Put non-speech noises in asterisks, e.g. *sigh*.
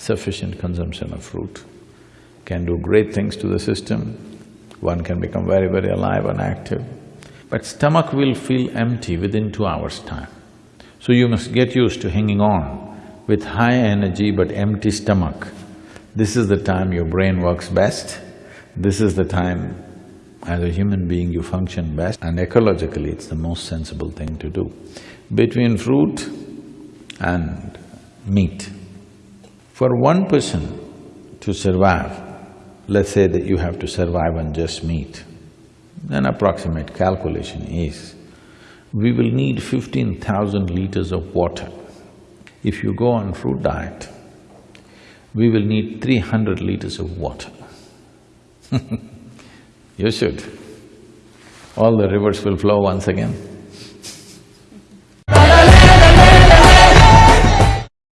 sufficient consumption of fruit can do great things to the system, one can become very, very alive and active. But stomach will feel empty within two hours' time. So you must get used to hanging on with high energy but empty stomach. This is the time your brain works best, this is the time as a human being you function best and ecologically it's the most sensible thing to do. Between fruit and meat, for one person to survive, let's say that you have to survive on just meat, an approximate calculation is, we will need fifteen thousand liters of water. If you go on fruit diet, we will need three hundred liters of water. *laughs* you should. All the rivers will flow once again.